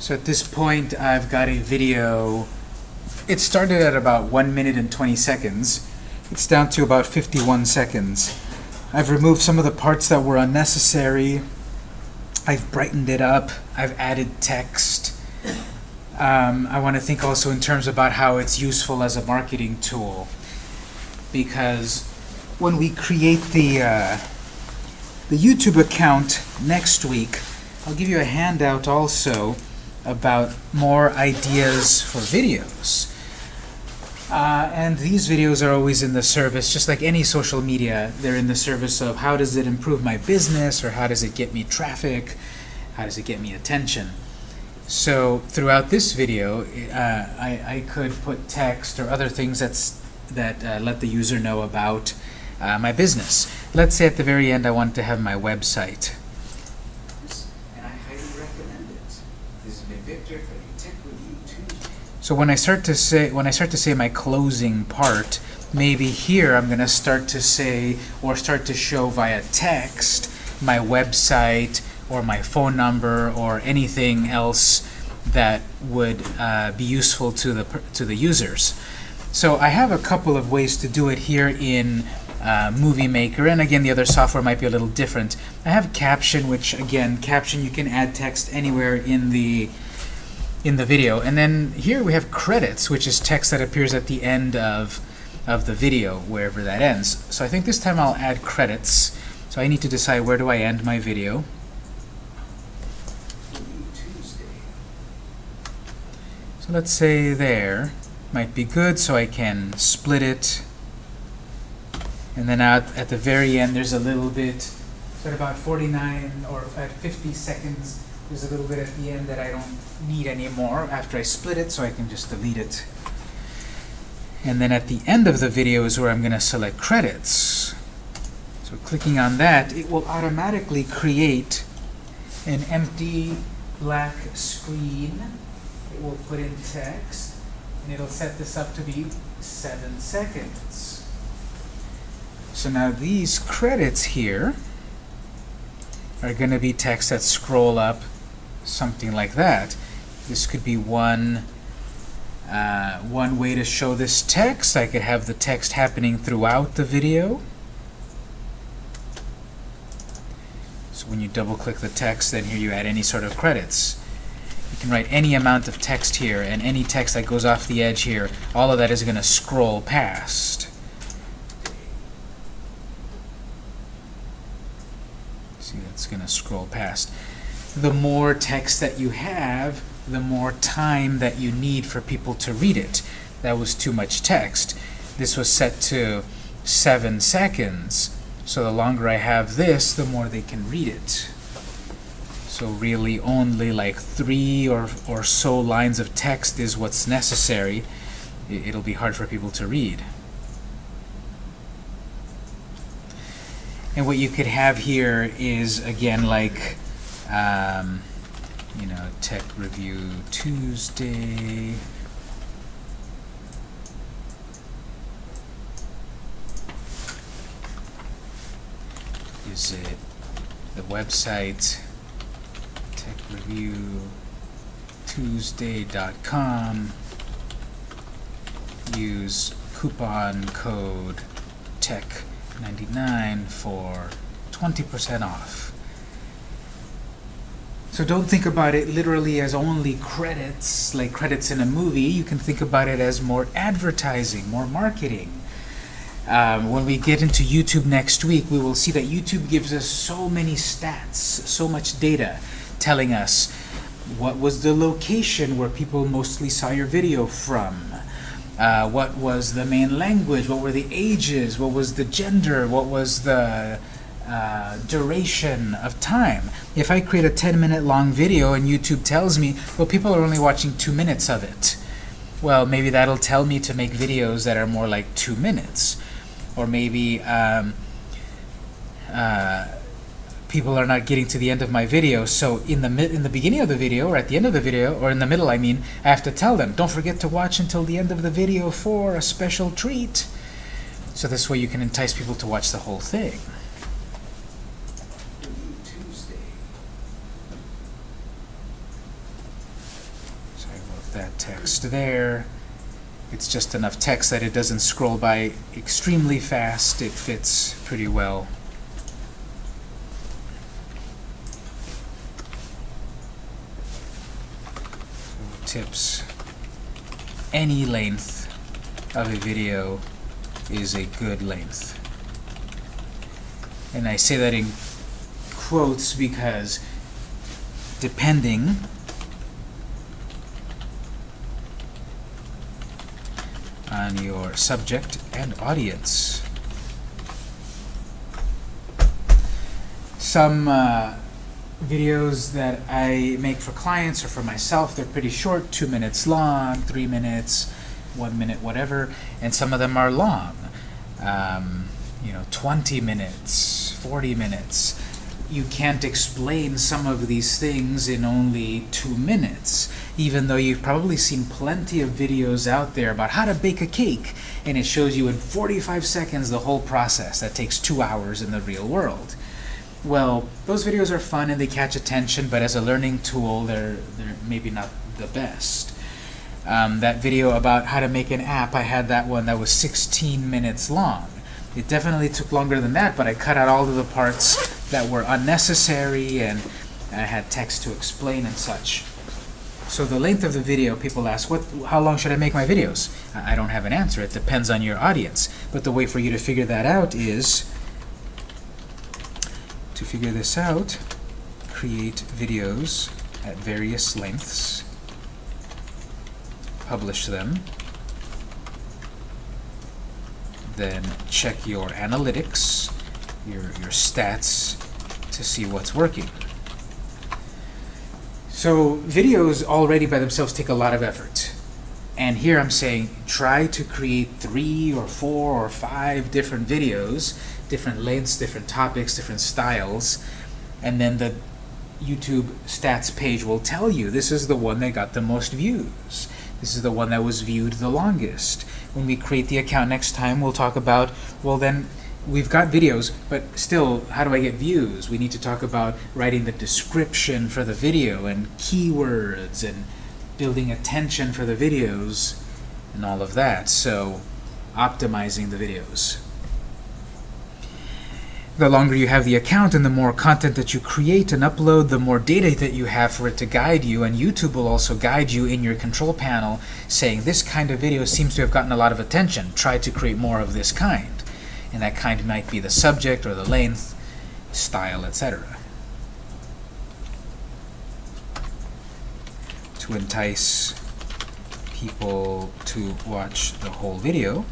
So at this point, I've got a video. It started at about 1 minute and 20 seconds. It's down to about 51 seconds. I've removed some of the parts that were unnecessary. I've brightened it up. I've added text. Um, I want to think also in terms about how it's useful as a marketing tool. Because when we create the, uh, the YouTube account next week, I'll give you a handout also about more ideas for videos. Uh, and these videos are always in the service, just like any social media, they're in the service of how does it improve my business, or how does it get me traffic, how does it get me attention. So throughout this video, uh, I, I could put text or other things that's, that uh, let the user know about uh, my business. Let's say at the very end I want to have my website. And I highly recommend it. This has been Victor for the Tech Review Tuesday. So when I start to say when I start to say my closing part, maybe here I'm going to start to say or start to show via text my website or my phone number or anything else that would uh, be useful to the to the users. So I have a couple of ways to do it here in uh, Movie Maker, and again, the other software might be a little different. I have Caption, which again, Caption you can add text anywhere in the in the video, and then here we have Credits, which is text that appears at the end of of the video, wherever that ends. So I think this time I'll add credits. So I need to decide where do I end my video. So let's say there might be good, so I can split it. And then at the very end, there's a little bit, at about 49 or at 50 seconds, there's a little bit at the end that I don't need anymore after I split it, so I can just delete it. And then at the end of the video is where I'm going to select credits. So clicking on that, it will automatically create an empty black screen. It will put in text, and it'll set this up to be 7 seconds. So now these credits here are going to be text that scroll up something like that. This could be one uh, one way to show this text. I could have the text happening throughout the video. So when you double click the text, then here you add any sort of credits. You can write any amount of text here, and any text that goes off the edge here, all of that is going to scroll past. See, that's going to scroll past. The more text that you have, the more time that you need for people to read it. That was too much text. This was set to 7 seconds. So the longer I have this, the more they can read it. So really only like three or, or so lines of text is what's necessary. It'll be hard for people to read. And what you could have here is, again, like, um, you know, Tech Review Tuesday. Is it the website techreviewtuesday.com? Use coupon code TECH99 for 20% off. So don't think about it literally as only credits, like credits in a movie. You can think about it as more advertising, more marketing. Um, when we get into YouTube next week, we will see that YouTube gives us so many stats, so much data, telling us what was the location where people mostly saw your video from, uh, what was the main language, what were the ages, what was the gender, what was the uh, duration of time. If I create a 10 minute long video and YouTube tells me, well, people are only watching two minutes of it, well, maybe that'll tell me to make videos that are more like two minutes. Or maybe um, uh, people are not getting to the end of my video, so in the in the beginning of the video, or at the end of the video, or in the middle, I mean, I have to tell them, don't forget to watch until the end of the video for a special treat. So this way you can entice people to watch the whole thing. that text there. It's just enough text that it doesn't scroll by extremely fast. It fits pretty well. tips. Any length of a video is a good length. And I say that in quotes because depending on your subject and audience. Some uh, videos that I make for clients or for myself, they're pretty short, two minutes long, three minutes, one minute, whatever, and some of them are long. Um, you know, 20 minutes, 40 minutes. You can't explain some of these things in only two minutes, even though you've probably seen plenty of videos out there about how to bake a cake, and it shows you in 45 seconds the whole process that takes two hours in the real world. Well, those videos are fun and they catch attention, but as a learning tool, they're, they're maybe not the best. Um, that video about how to make an app, I had that one that was 16 minutes long. It definitely took longer than that, but I cut out all of the parts that were unnecessary and I had text to explain and such. So the length of the video, people ask, what, how long should I make my videos? I don't have an answer. It depends on your audience. But the way for you to figure that out is to figure this out, create videos at various lengths, publish them, then check your analytics, your, your stats, to see what's working. So videos already by themselves take a lot of effort. And here I'm saying try to create three or four or five different videos different lengths, different topics, different styles, and then the YouTube stats page will tell you this is the one that got the most views. This is the one that was viewed the longest. When we create the account next time, we'll talk about, well then, we've got videos, but still, how do I get views? We need to talk about writing the description for the video and keywords and building attention for the videos and all of that. So, optimizing the videos the longer you have the account and the more content that you create and upload, the more data that you have for it to guide you. And YouTube will also guide you in your control panel saying this kind of video seems to have gotten a lot of attention. Try to create more of this kind. And that kind might be the subject or the length, style, etc. To entice people to watch the whole video,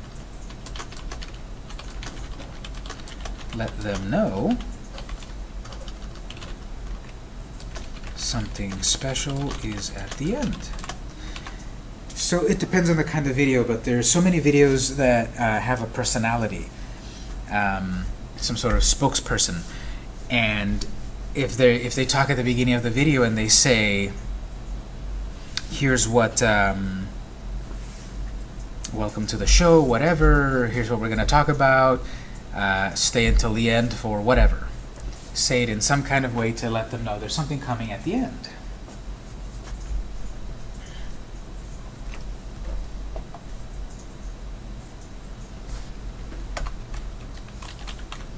let them know something special is at the end. So it depends on the kind of video, but there are so many videos that uh, have a personality, um, some sort of spokesperson, and if they if they talk at the beginning of the video and they say, "Here's what." Um, welcome to the show, whatever, here's what we're going to talk about, uh, stay until the end for whatever. Say it in some kind of way to let them know there's something coming at the end.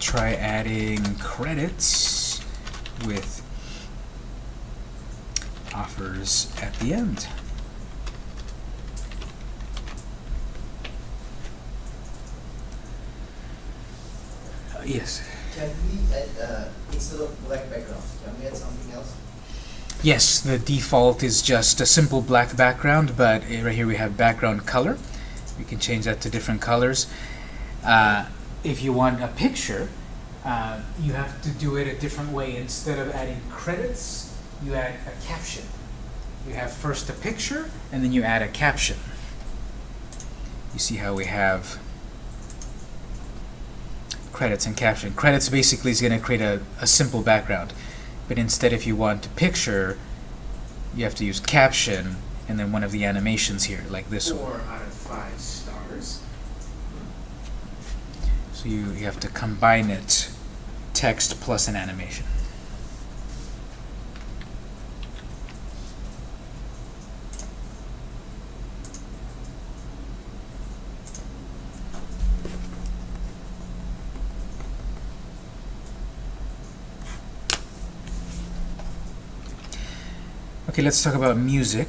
Try adding credits with offers at the end. Yes. Can we add, uh, instead of black background, can we add something else? Yes, the default is just a simple black background, but uh, right here we have background color. We can change that to different colors. Uh, if you want a picture, uh, you have to do it a different way. Instead of adding credits, you add a caption. You have first a picture, and then you add a caption. You see how we have credits and caption. Credits basically is going to create a, a simple background. But instead, if you want a picture, you have to use caption and then one of the animations here, like this Four one. So you, you have to combine it, text plus an animation. Okay, let's talk about music.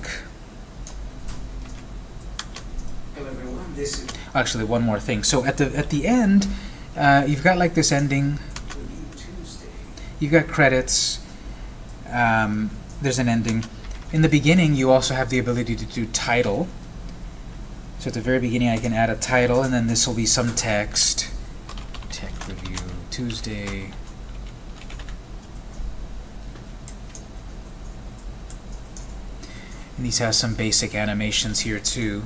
Actually, one more thing. So at the at the end, uh, you've got like this ending. You've got credits. Um, there's an ending. In the beginning, you also have the ability to do title. So at the very beginning, I can add a title, and then this will be some text. Tech review Tuesday. And these have some basic animations here too.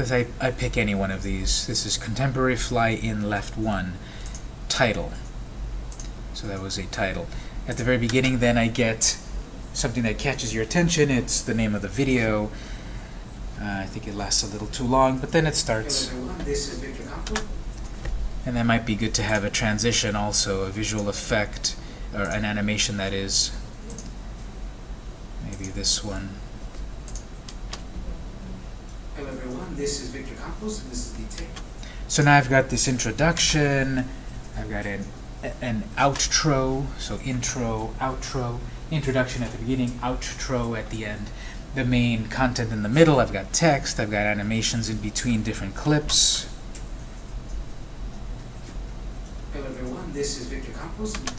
This I, I pick any one of these. This is Contemporary Fly in Left 1. Title. So that was a title. At the very beginning then I get something that catches your attention. It's the name of the video. Uh, I think it lasts a little too long, but then it starts. And that might be good to have a transition also, a visual effect, or an animation that is. Maybe this one. Hello everyone, this is Victor Campos and this is the tech. So now I've got this introduction, I've got an, an outro, so intro, outro, introduction at the beginning, outro at the end. The main content in the middle, I've got text, I've got animations in between different clips. Hello everyone, this is Victor Campos. and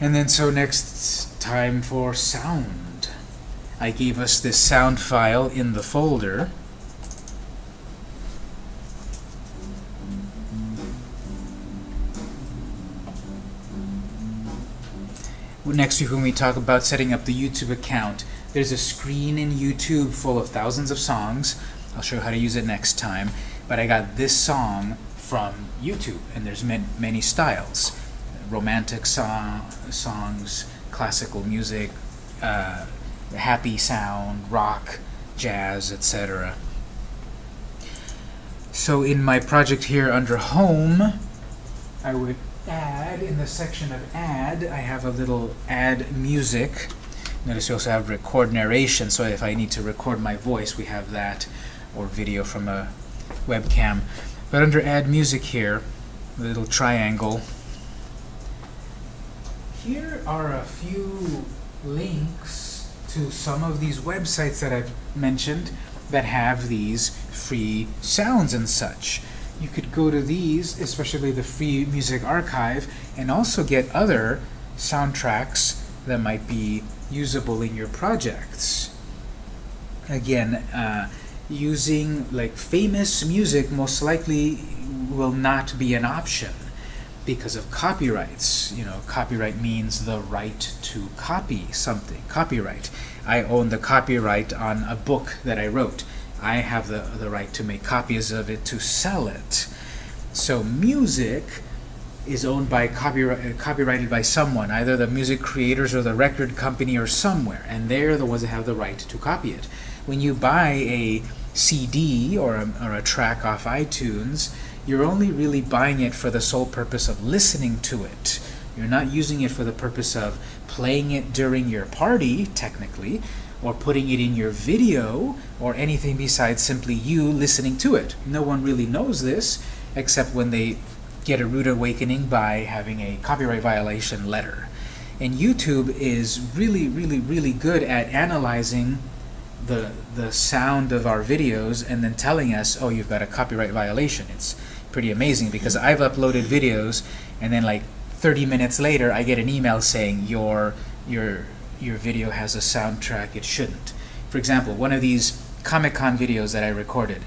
And then so next time for sound. I gave us this sound file in the folder. Next week when we talk about setting up the YouTube account, there's a screen in YouTube full of thousands of songs. I'll show you how to use it next time. But I got this song from YouTube, and there's man many styles romantic song, songs, classical music, uh, happy sound, rock, jazz, etc. So in my project here under Home, I would add, in the section of Add, I have a little Add Music. Notice we also have Record Narration, so if I need to record my voice, we have that, or video from a webcam. But under Add Music here, the little triangle, here are a few links to some of these websites that I've mentioned that have these free sounds and such. You could go to these, especially the Free Music Archive, and also get other soundtracks that might be usable in your projects. Again, uh, using like famous music most likely will not be an option because of copyrights. You know, copyright means the right to copy something. Copyright. I own the copyright on a book that I wrote. I have the, the right to make copies of it to sell it. So music is owned by copyright, uh, copyrighted by someone, either the music creators or the record company or somewhere, and they're the ones that have the right to copy it. When you buy a CD or a, or a track off iTunes, you're only really buying it for the sole purpose of listening to it. You're not using it for the purpose of playing it during your party, technically, or putting it in your video, or anything besides simply you listening to it. No one really knows this, except when they get a rude awakening by having a copyright violation letter. And YouTube is really, really, really good at analyzing the, the sound of our videos and then telling us, oh, you've got a copyright violation. It's pretty amazing because I've uploaded videos and then like 30 minutes later I get an email saying your your your video has a soundtrack it shouldn't. For example, one of these Comic-Con videos that I recorded.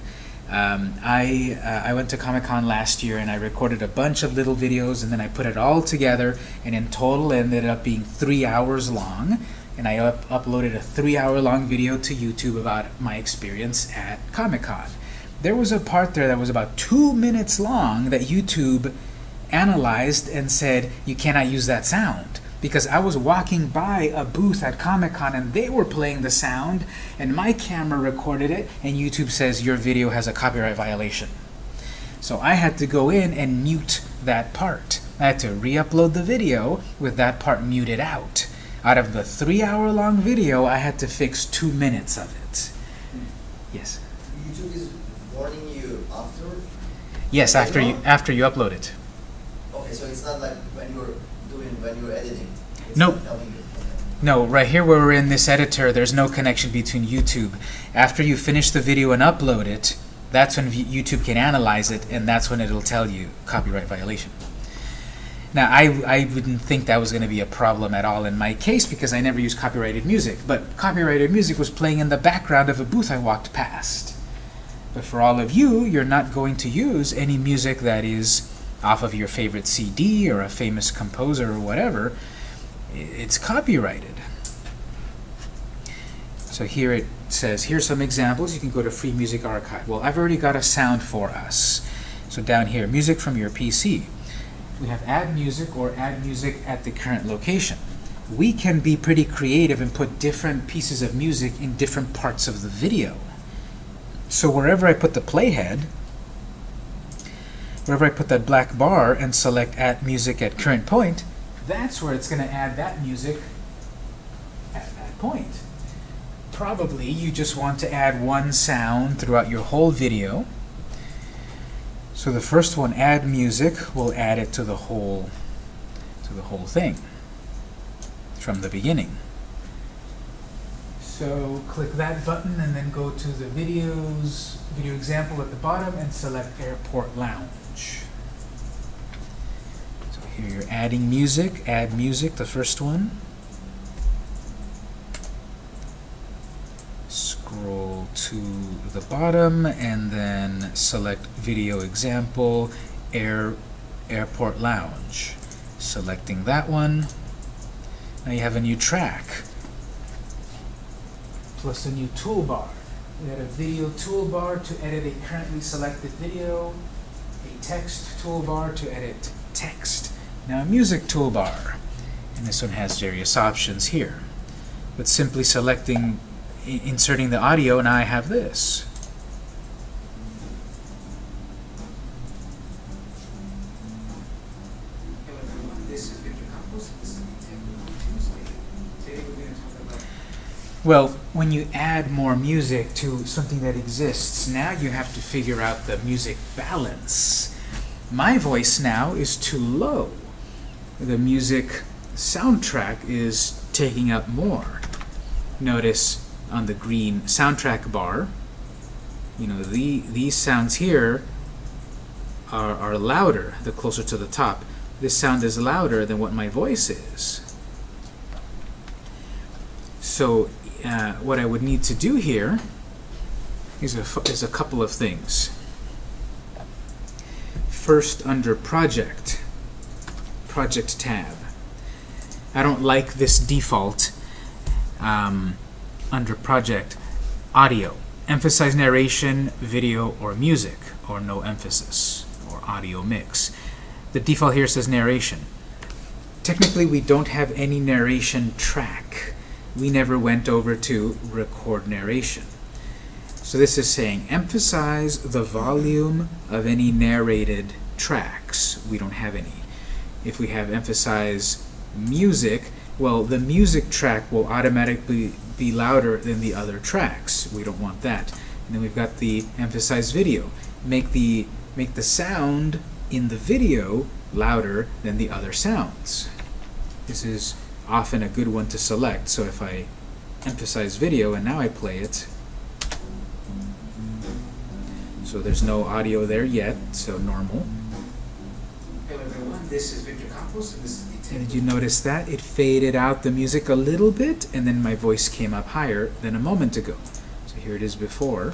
Um, I, uh, I went to Comic-Con last year and I recorded a bunch of little videos and then I put it all together and in total ended up being three hours long and I up uploaded a three hour long video to YouTube about my experience at Comic-Con. There was a part there that was about two minutes long that YouTube analyzed and said you cannot use that sound because I was walking by a booth at Comic-Con and they were playing the sound and my camera recorded it and YouTube says your video has a copyright violation. So I had to go in and mute that part. I had to re-upload the video with that part muted out. Out of the three-hour-long video, I had to fix two minutes of it. Yes. YouTube is warning you after? Yes, after you after you upload it. Okay, so it's not like when you're doing, when you're editing? Nope. No, right here where we're in this editor, there's no connection between YouTube. After you finish the video and upload it, that's when YouTube can analyze it, and that's when it'll tell you copyright violation. Now, I, I wouldn't think that was going to be a problem at all in my case because I never used copyrighted music, but copyrighted music was playing in the background of a booth I walked past. But for all of you, you're not going to use any music that is off of your favorite CD or a famous composer or whatever. It's copyrighted. So here it says, here's some examples. You can go to Free Music Archive. Well, I've already got a sound for us. So down here, music from your PC. We have add music or add music at the current location. We can be pretty creative and put different pieces of music in different parts of the video. So wherever I put the playhead, wherever I put that black bar and select add music at current point, that's where it's going to add that music at that point. Probably you just want to add one sound throughout your whole video. So the first one, add music, will add it to the whole to the whole thing from the beginning. So click that button and then go to the videos, video example at the bottom and select Airport Lounge. Here you're adding music, add music, the first one. Scroll to the bottom and then select video example, Air, Airport Lounge. Selecting that one. Now you have a new track plus a new toolbar. We had a video toolbar to edit a currently selected video, a text toolbar to edit text. Now a music toolbar. And this one has various options here. But simply selecting, inserting the audio, and I have this. Well, when you add more music to something that exists, now you have to figure out the music balance. My voice now is too low. The music soundtrack is taking up more. Notice on the green soundtrack bar, you know, the, these sounds here are, are louder the closer to the top. This sound is louder than what my voice is. So uh, what I would need to do here is a, is a couple of things. First, under Project, Project tab. I don't like this default um, under Project Audio. Emphasize narration, video, or music, or no emphasis, or audio mix. The default here says narration. Technically, we don't have any narration track we never went over to record narration. So this is saying emphasize the volume of any narrated tracks. We don't have any. If we have emphasize music, well, the music track will automatically be louder than the other tracks. We don't want that. And then we've got the emphasize video. Make the make the sound in the video louder than the other sounds. This is often a good one to select. So if I emphasize video and now I play it, so there's no audio there yet, so normal. This is Victor Campos, and this is the And did you notice that? It faded out the music a little bit, and then my voice came up higher than a moment ago. So here it is before.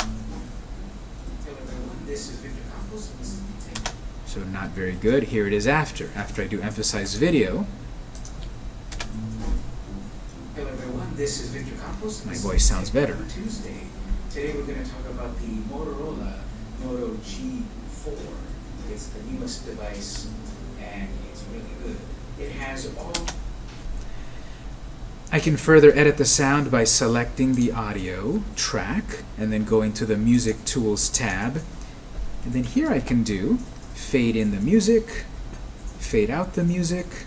Hello everyone, this is Victor Campos, and this is the So not very good. Here it is after. After I do emphasize video, Hello everyone, this is Victor Campos. and My voice sounds better. Tuesday. Today we're going to talk about the Motorola Moto G4. It's the newest device and it's really good. It has all I can further edit the sound by selecting the audio track and then going to the Music Tools tab. And then here I can do fade in the music, fade out the music,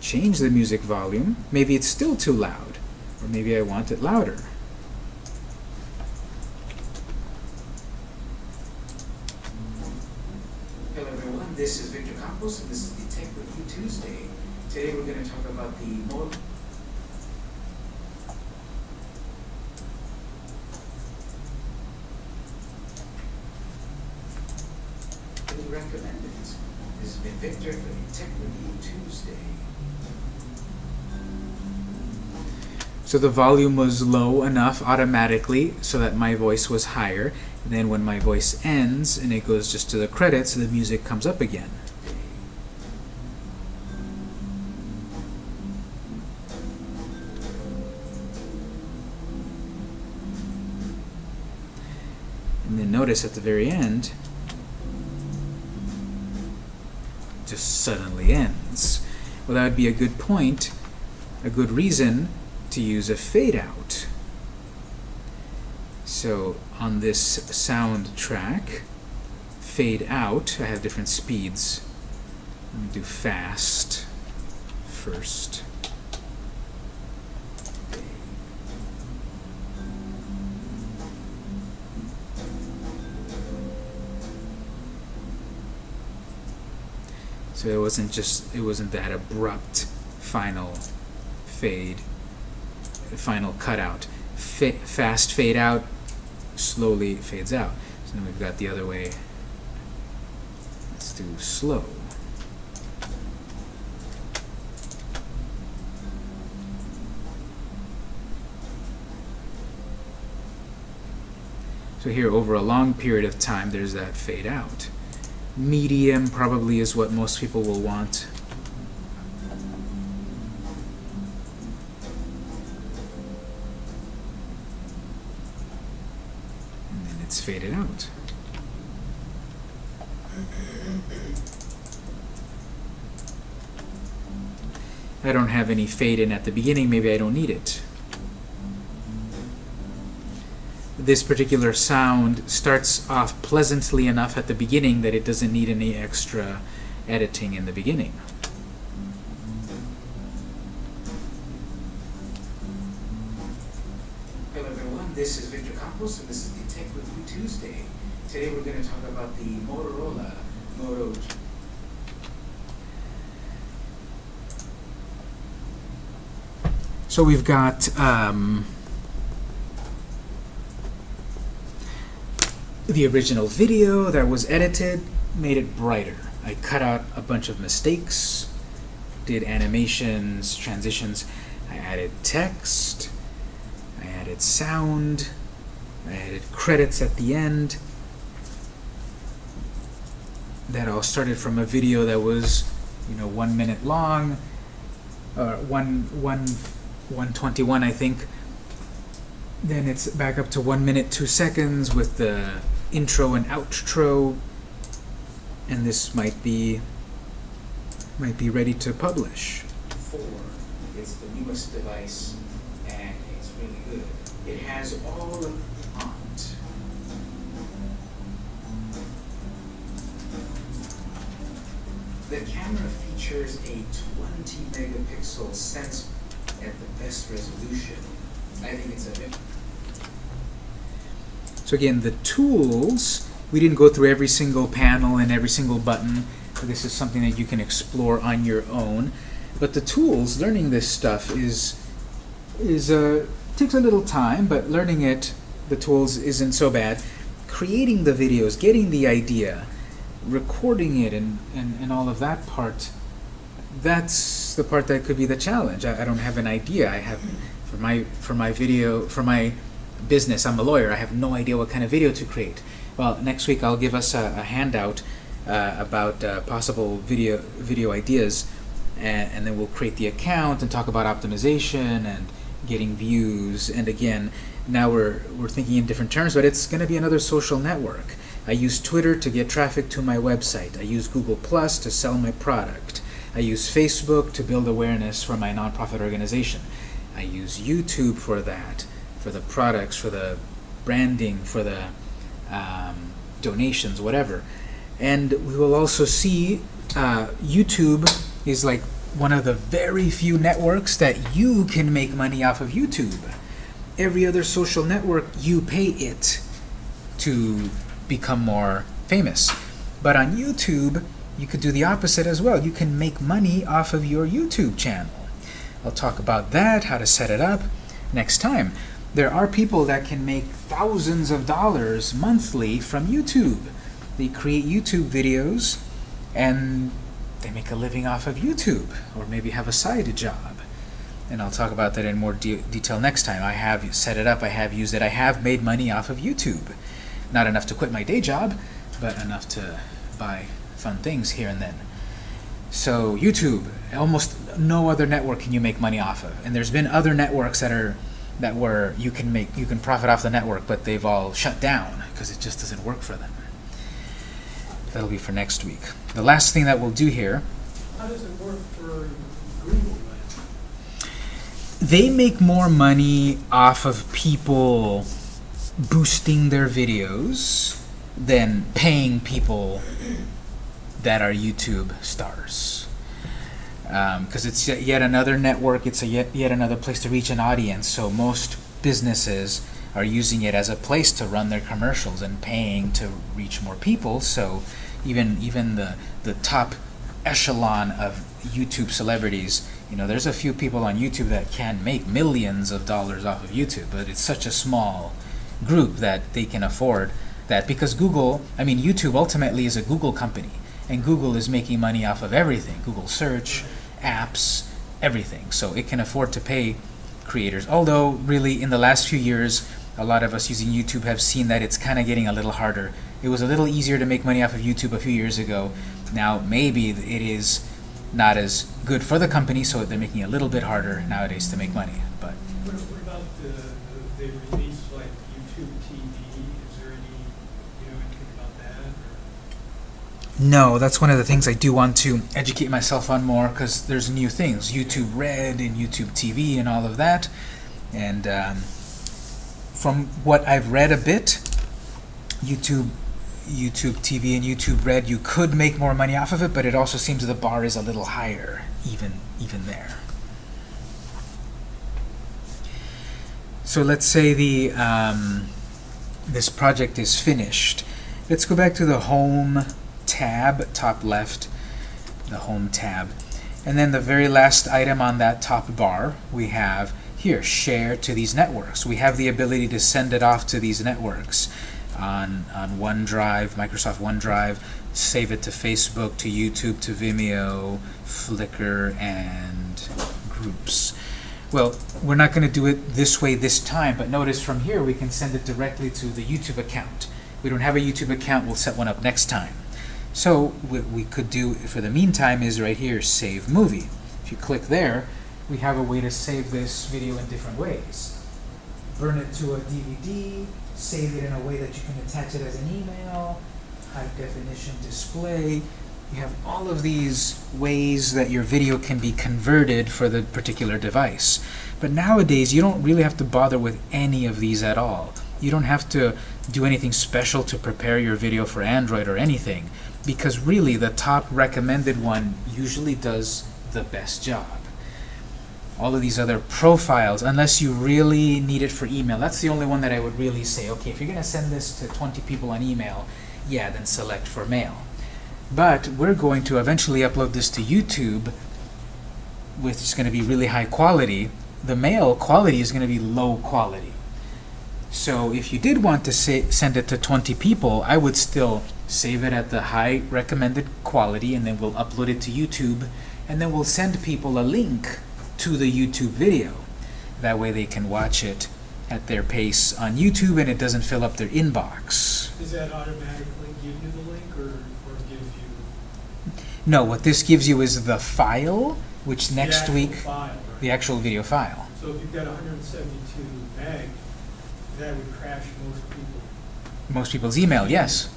change the music volume. Maybe it's still too loud, or maybe I want it louder. Hello everyone, this is Victor Campos and this is the Tech Review Tuesday. Today we're going to talk about the Motorola recommended. This has been Victor for the Tech Review Tuesday. So the volume was low enough automatically so that my voice was higher. And then when my voice ends and it goes just to the credits, the music comes up again. And then notice at the very end, just suddenly ends. Well, that would be a good point, a good reason to use a fade out. So on this sound track, fade out, I have different speeds. Let me do fast first. So it wasn't just, it wasn't that abrupt final fade, final cutout. Fa fast fade out, slowly fades out. So then we've got the other way. Let's do slow. So here, over a long period of time, there's that fade out. Medium probably is what most people will want. I don't have any fade in at the beginning, maybe I don't need it. this particular sound starts off pleasantly enough at the beginning that it doesn't need any extra editing in the beginning. Hello everyone, this is Victor Campos and this is the Tech Review Tuesday. Today we're going to talk about the Motorola Moto So we've got um, the original video that was edited, made it brighter. I cut out a bunch of mistakes, did animations, transitions. I added text, I added sound, I added credits at the end. That all started from a video that was, you know, one minute long, or one, one, 121, I think. Then it's back up to one minute, two seconds with the intro and outro and this might be might be ready to publish. 4. It's the newest device and it's really good. It has all of the font. The camera features a 20 megapixel sensor at the best resolution. I think it's a bit. so again, the tools, we didn't go through every single panel and every single button. This is something that you can explore on your own. But the tools, learning this stuff is is uh, takes a little time, but learning it, the tools isn't so bad. Creating the videos, getting the idea, recording it, and, and, and all of that part, that's the part that could be the challenge. I, I don't have an idea. I have for my for my video for my business. I'm a lawyer. I have no idea what kind of video to create. Well, next week I'll give us a, a handout uh, about uh, possible video video ideas, and, and, then we'll create the account and talk about optimization and getting views. And again, now we're we're thinking in different terms, but it's going to be another social network. I use Twitter to get traffic to my website. I use Google Plus to sell my product. I use Facebook to build awareness for my nonprofit organization. I use YouTube for that for the products, for the branding, for the um, donations, whatever. And we will also see uh, YouTube is like one of the very few networks that you can make money off of YouTube. Every other social network, you pay it to become more famous. But on YouTube, you could do the opposite as well. You can make money off of your YouTube channel. I'll talk about that, how to set it up, next time. There are people that can make thousands of dollars monthly from YouTube. They create YouTube videos and they make a living off of YouTube or maybe have a side job. And I'll talk about that in more de detail next time. I have set it up, I have used it, I have made money off of YouTube. Not enough to quit my day job, but enough to buy fun things here and then. So YouTube, almost no other network can you make money off of. And there's been other networks that are that where you can make you can profit off the network, but they've all shut down because it just doesn't work for them. That'll be for next week. The last thing that we'll do here, How does it work for Google they make more money off of people boosting their videos than paying people that are YouTube stars. Um, because it's yet, yet another network, it's a yet, yet another place to reach an audience. So most businesses are using it as a place to run their commercials and paying to reach more people. So even even the the top echelon of YouTube celebrities, you know, there's a few people on YouTube that can make millions of dollars off of YouTube, but it's such a small group that they can afford that because Google, I mean YouTube ultimately is a Google company and Google is making money off of everything, Google search, apps, everything. So it can afford to pay creators. Although really in the last few years a lot of us using YouTube have seen that it's kind of getting a little harder. It was a little easier to make money off of YouTube a few years ago. Now maybe it is not as good for the company, so they're making it a little bit harder nowadays to make money. But What, what about the, the, they release like YouTube TV? Is there any, you know, anything about that? Or? No, that's one of the things I do want to educate myself on more because there's new things, YouTube Red and YouTube TV and all of that. And um, from what I've read a bit, YouTube, YouTube TV and YouTube Red, you could make more money off of it, but it also seems the bar is a little higher, even even there. So let's say the um, this project is finished. Let's go back to the Home tab, top left, the Home tab. And then the very last item on that top bar, we have here, share to these networks. We have the ability to send it off to these networks on, on OneDrive, Microsoft OneDrive, save it to Facebook, to YouTube, to Vimeo, Flickr, and Groups. Well, we're not going to do it this way this time, but notice from here we can send it directly to the YouTube account. We don't have a YouTube account, we'll set one up next time. So what we could do for the meantime is right here, save movie. If you click there, we have a way to save this video in different ways. Burn it to a DVD, save it in a way that you can attach it as an email, high definition display. You have all of these ways that your video can be converted for the particular device. But nowadays, you don't really have to bother with any of these at all. You don't have to do anything special to prepare your video for Android or anything because really the top recommended one usually does the best job. All of these other profiles, unless you really need it for email, that's the only one that I would really say, okay, if you're going to send this to 20 people on email, yeah, then select for mail. But we're going to eventually upload this to YouTube, which is going to be really high quality. The mail quality is going to be low quality. So if you did want to say, send it to 20 people, I would still save it at the high recommended quality, and then we'll upload it to YouTube, and then we'll send people a link to the YouTube video. That way they can watch it at their pace on YouTube, and it doesn't fill up their inbox. Does that automatically give you the link or, or gives you No, what this gives you is the file, which next week, file, right? the actual video file. So if you've got 172 meg, that would crash most people. Most people's email, yes.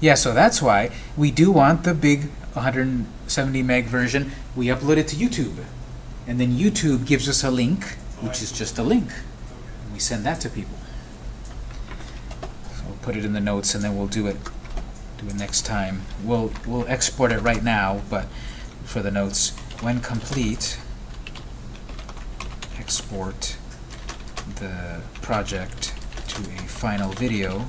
Yeah, so that's why we do want the big 170 meg version. We upload it to YouTube. And then YouTube gives us a link, which is just a link. And we send that to people. So we'll put it in the notes and then we'll do it do it next time. We'll we'll export it right now, but for the notes. when complete, export the project to a final video,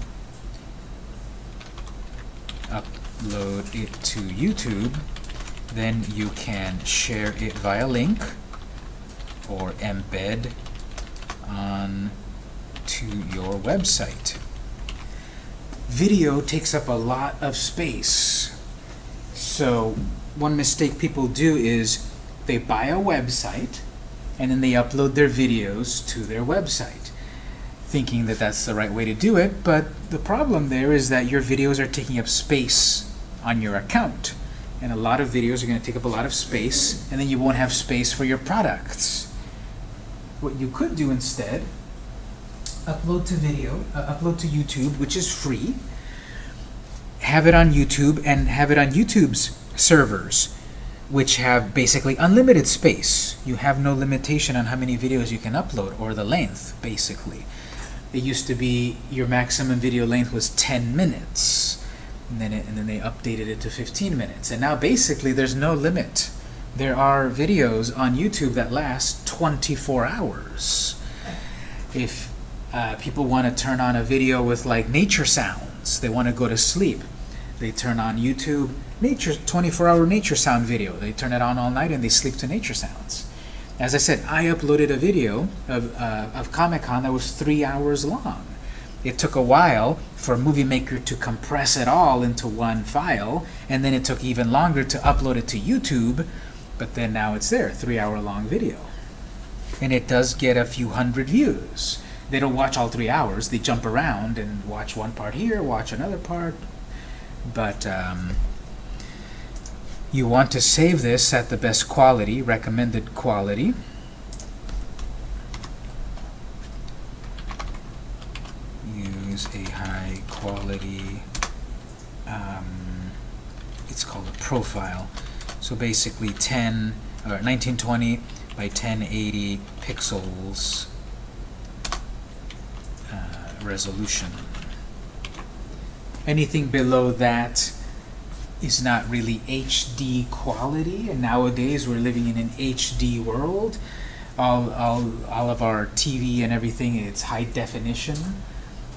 upload it to YouTube, then you can share it via link or embed on to your website. Video takes up a lot of space. So one mistake people do is they buy a website and then they upload their videos to their website thinking that that's the right way to do it, but the problem there is that your videos are taking up space on your account. And a lot of videos are going to take up a lot of space, and then you won't have space for your products. What you could do instead, upload to video, uh, upload to YouTube, which is free, have it on YouTube, and have it on YouTube's servers, which have basically unlimited space. You have no limitation on how many videos you can upload, or the length, basically. It used to be your maximum video length was 10 minutes, and then, it, and then they updated it to 15 minutes. And now basically there's no limit. There are videos on YouTube that last 24 hours. If uh, people want to turn on a video with like nature sounds, they want to go to sleep, they turn on YouTube nature 24-hour nature sound video. They turn it on all night and they sleep to nature sounds. As I said, I uploaded a video of, uh, of Comic-Con that was three hours long. It took a while for Movie Maker to compress it all into one file, and then it took even longer to upload it to YouTube, but then now it's there, three-hour long video. And it does get a few hundred views. They don't watch all three hours, they jump around and watch one part here, watch another part, but um, you want to save this at the best quality, recommended quality. Use a high quality, um, it's called a profile. So basically 10, or 1920 by 1080 pixels uh, resolution. Anything below that is not really HD quality, and nowadays we're living in an HD world. All, all, all of our TV and everything, it's high definition.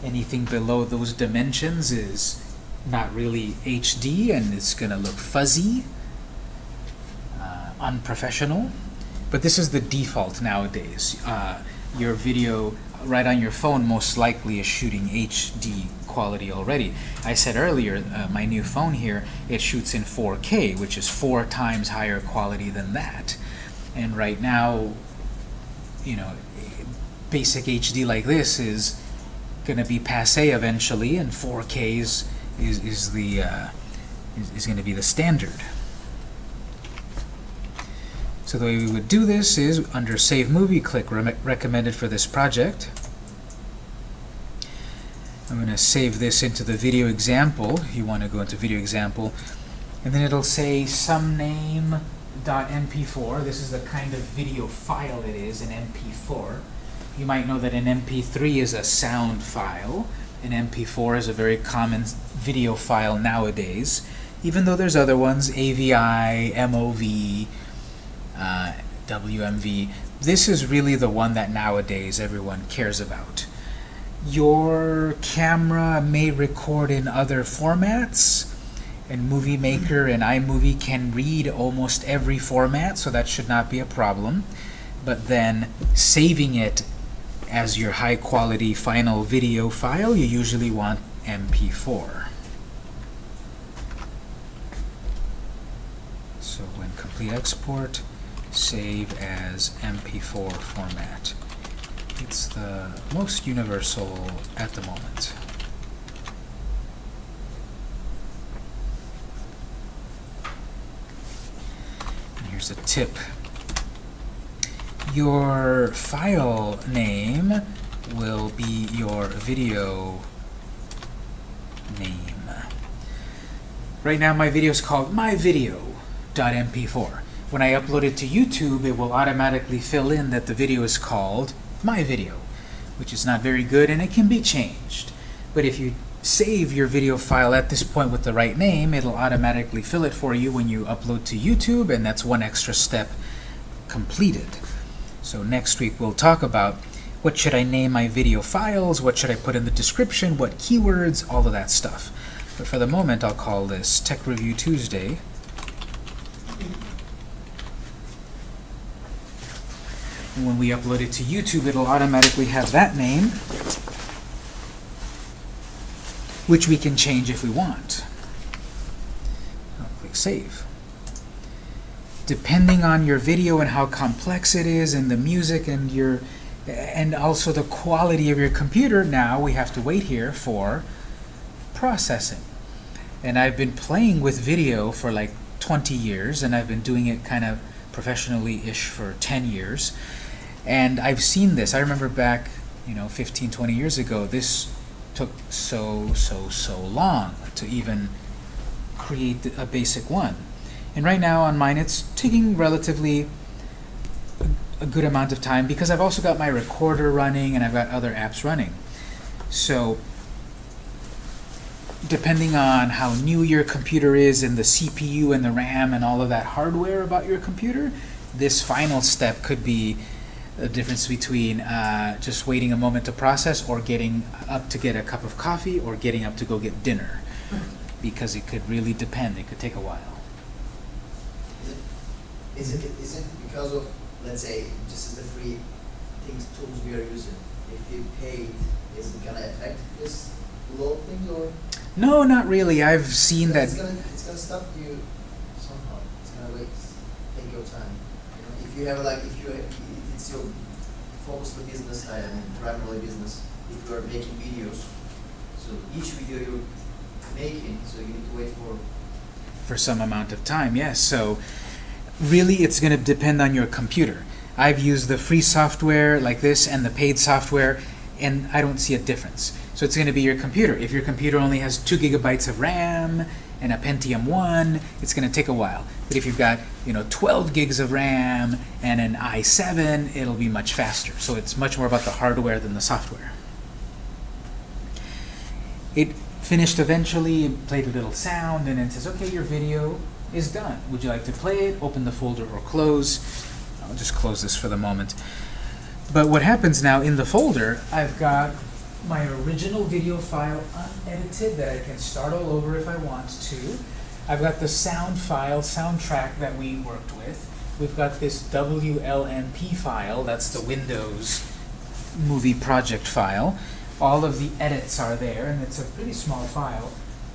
Anything below those dimensions is not really HD, and it's going to look fuzzy, uh, unprofessional. But this is the default nowadays. Uh, your video right on your phone most likely is shooting HD quality already. I said earlier, uh, my new phone here, it shoots in 4K, which is four times higher quality than that. And right now, you know, basic HD like this is going to be passe eventually, and 4K is, is, is the uh, is, is going to be the standard. So the way we would do this is under Save Movie, click re Recommended for this project. I'm going to save this into the video example. You want to go into video example. And then it'll say some name .mp4. This is the kind of video file it is, an MP4. You might know that an MP3 is a sound file. An MP4 is a very common video file nowadays, even though there's other ones, AVI, MOV, uh, WMV. This is really the one that nowadays everyone cares about. Your camera may record in other formats, and Movie Maker and iMovie can read almost every format, so that should not be a problem. But then saving it as your high quality final video file, you usually want MP4. So when complete export, save as MP4 format. It's the most universal at the moment. And here's a tip. Your file name will be your video name. Right now my video is called myvideo.mp4. When I upload it to YouTube, it will automatically fill in that the video is called my video, which is not very good and it can be changed. But if you save your video file at this point with the right name, it'll automatically fill it for you when you upload to YouTube, and that's one extra step completed. So next week we'll talk about what should I name my video files, what should I put in the description, what keywords, all of that stuff. But for the moment, I'll call this Tech Review Tuesday. When we upload it to YouTube, it'll automatically have that name, which we can change if we want. I'll click Save. Depending on your video and how complex it is, and the music and your and also the quality of your computer, now we have to wait here for processing. And I've been playing with video for like 20 years, and I've been doing it kind of professionally-ish for 10 years. And I've seen this. I remember back, you know, 15, 20 years ago, this took so, so, so long to even create a basic one. And right now on mine, it's taking relatively a good amount of time because I've also got my recorder running and I've got other apps running. So depending on how new your computer is and the CPU and the RAM and all of that hardware about your computer, this final step could be the difference between uh, just waiting a moment to process or getting up to get a cup of coffee or getting up to go get dinner because it could really depend. It could take a while. Is it, is it because of, let's say, just as the free things, tools we are using, if you paid, is it gonna affect this load thing or? No, not really. I've seen that. It's gonna, it's gonna stop you somehow, it's gonna wait, take your time. You know, if you have like, if you, it's your focus the business side and primarily business, if you are making videos, so each video you're making, so you need to wait for for some amount of time, yes. So really it's going to depend on your computer. I've used the free software like this and the paid software, and I don't see a difference. So it's going to be your computer. If your computer only has 2 gigabytes of RAM and a Pentium 1, it's going to take a while. But if you've got you know 12 gigs of RAM and an i7, it'll be much faster. So it's much more about the hardware than the software. It finished eventually, played a little sound, and it says, okay, your video is done. Would you like to play it? Open the folder or close. I'll just close this for the moment. But what happens now in the folder, I've got my original video file unedited that I can start all over if I want to. I've got the sound file, soundtrack that we worked with. We've got this WLMP file, that's the Windows movie project file. All of the edits are there, and it's a pretty small file,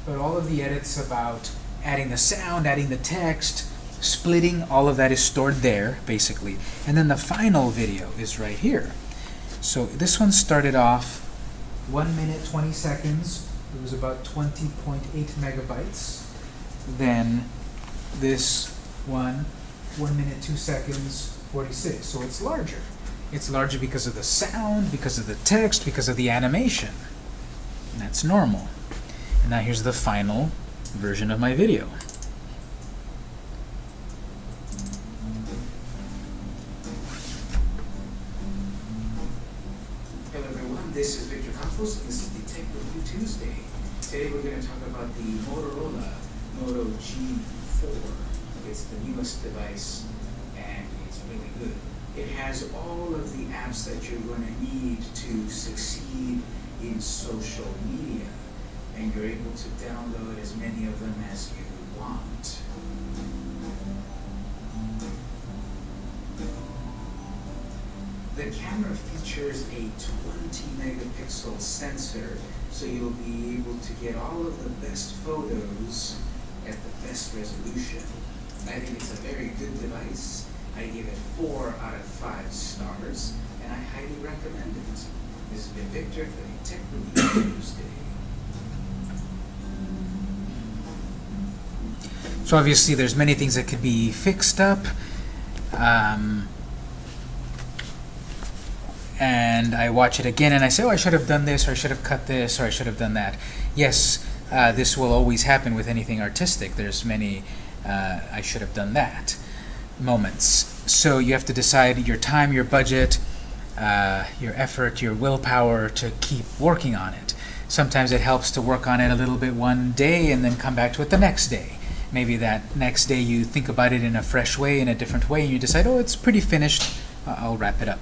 but all of the edits about adding the sound, adding the text, splitting, all of that is stored there, basically. And then the final video is right here. So this one started off 1 minute 20 seconds. It was about 20.8 megabytes. Then this one, 1 minute 2 seconds, 46. So it's larger. It's larger because of the sound, because of the text, because of the animation. And that's normal. And now here's the final version of my video. Device, and it's really good. It has all of the apps that you're going to need to succeed in social media, and you're able to download as many of them as you want. The camera features a 20 megapixel sensor, so you'll be able to get all of the best photos at the best resolution. I think it's a very good device. I give it 4 out of 5 stars, and I highly recommend it. This has been Victor for the Tech Review Tuesday. So obviously there's many things that could be fixed up. Um, and I watch it again and I say, oh, I should have done this, or I should have cut this, or I should have done that. Yes, uh, this will always happen with anything artistic. There's many, uh, I should have done that moments. So you have to decide your time, your budget, uh, your effort, your willpower to keep working on it. Sometimes it helps to work on it a little bit one day and then come back to it the next day. Maybe that next day you think about it in a fresh way, in a different way, and you decide, oh, it's pretty finished, I'll wrap it up.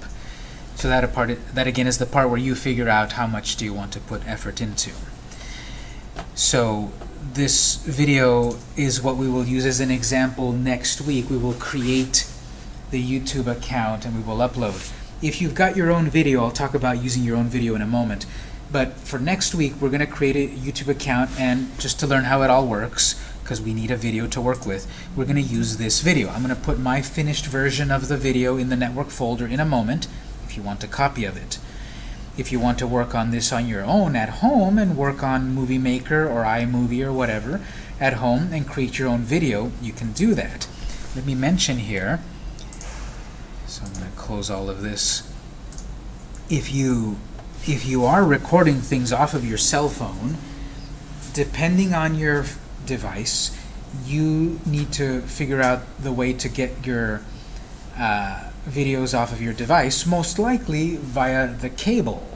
So that, a part, that again is the part where you figure out how much do you want to put effort into. So this video is what we will use as an example next week. We will create the YouTube account and we will upload. If you've got your own video, I'll talk about using your own video in a moment. But for next week, we're going to create a YouTube account and just to learn how it all works, because we need a video to work with, we're going to use this video. I'm going to put my finished version of the video in the network folder in a moment, if you want a copy of it. If you want to work on this on your own at home and work on Movie Maker or iMovie or whatever at home and create your own video, you can do that. Let me mention here, so I'm going to close all of this. If you if you are recording things off of your cell phone, depending on your device, you need to figure out the way to get your uh, videos off of your device, most likely via the cable.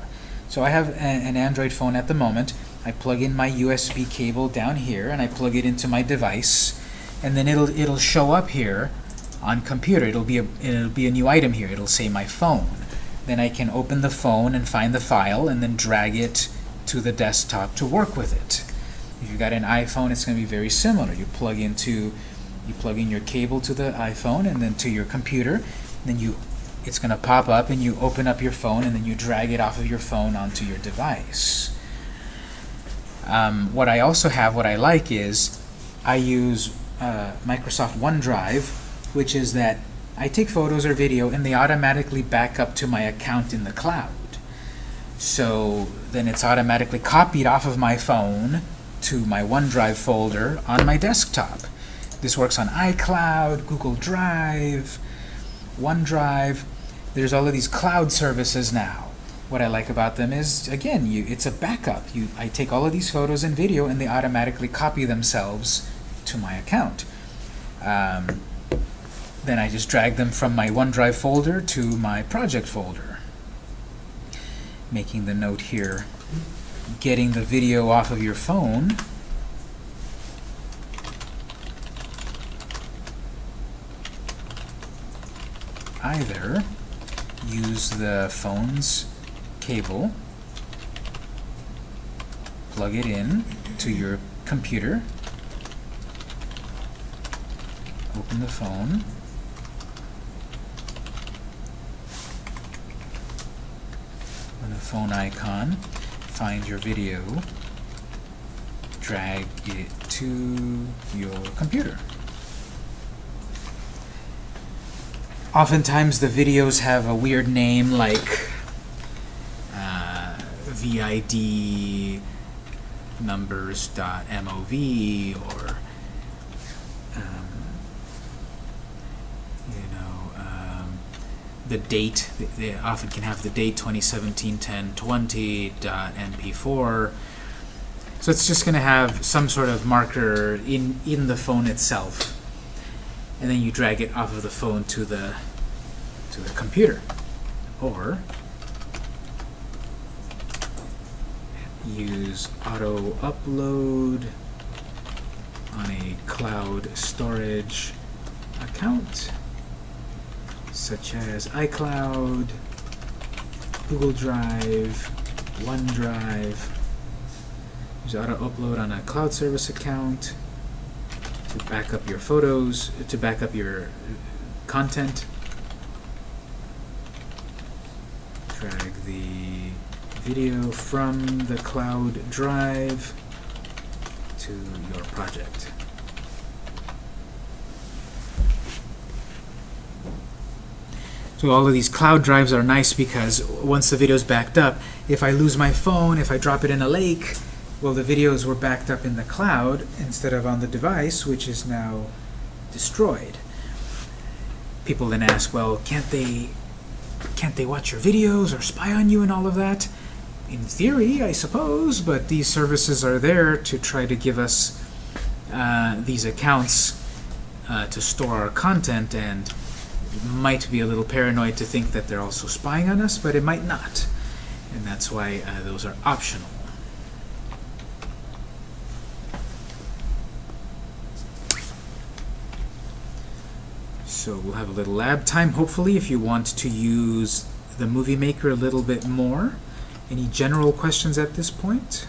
So I have a, an Android phone at the moment. I plug in my USB cable down here, and I plug it into my device, and then it'll it'll show up here on computer. It'll be a it'll be a new item here. It'll say my phone. Then I can open the phone and find the file, and then drag it to the desktop to work with it. If you've got an iPhone, it's going to be very similar. You plug into you plug in your cable to the iPhone and then to your computer, then you it's going to pop up and you open up your phone and then you drag it off of your phone onto your device. Um, what I also have, what I like is I use uh, Microsoft OneDrive, which is that I take photos or video and they automatically back up to my account in the cloud. So then it's automatically copied off of my phone to my OneDrive folder on my desktop. This works on iCloud, Google Drive, OneDrive. There's all of these cloud services now. What I like about them is, again, you, it's a backup. You, I take all of these photos and video, and they automatically copy themselves to my account. Um, then I just drag them from my OneDrive folder to my project folder. Making the note here, getting the video off of your phone either use the phone's cable, plug it in to your computer, open the phone, on the phone icon, find your video, drag it to your computer. Oftentimes the videos have a weird name like uh, VID numbers.mov or um, you know um, the date they often can have the date 2017 10 20.mp4 so it's just going to have some sort of marker in in the phone itself and then you drag it off of the phone to the to the computer or use auto upload on a cloud storage account such as iCloud, Google Drive, OneDrive. Use auto upload on a cloud service account to back up your photos, to back up your content. Drag the video from the cloud drive to your project. So all of these cloud drives are nice because once the video is backed up, if I lose my phone, if I drop it in a lake, well, the videos were backed up in the cloud instead of on the device, which is now destroyed. People then ask, well, can't they can't they watch your videos or spy on you and all of that? In theory, I suppose, but these services are there to try to give us uh, these accounts uh, to store our content and might be a little paranoid to think that they're also spying on us, but it might not. And that's why uh, those are optional. So we'll have a little lab time, hopefully, if you want to use the Movie Maker a little bit more. Any general questions at this point?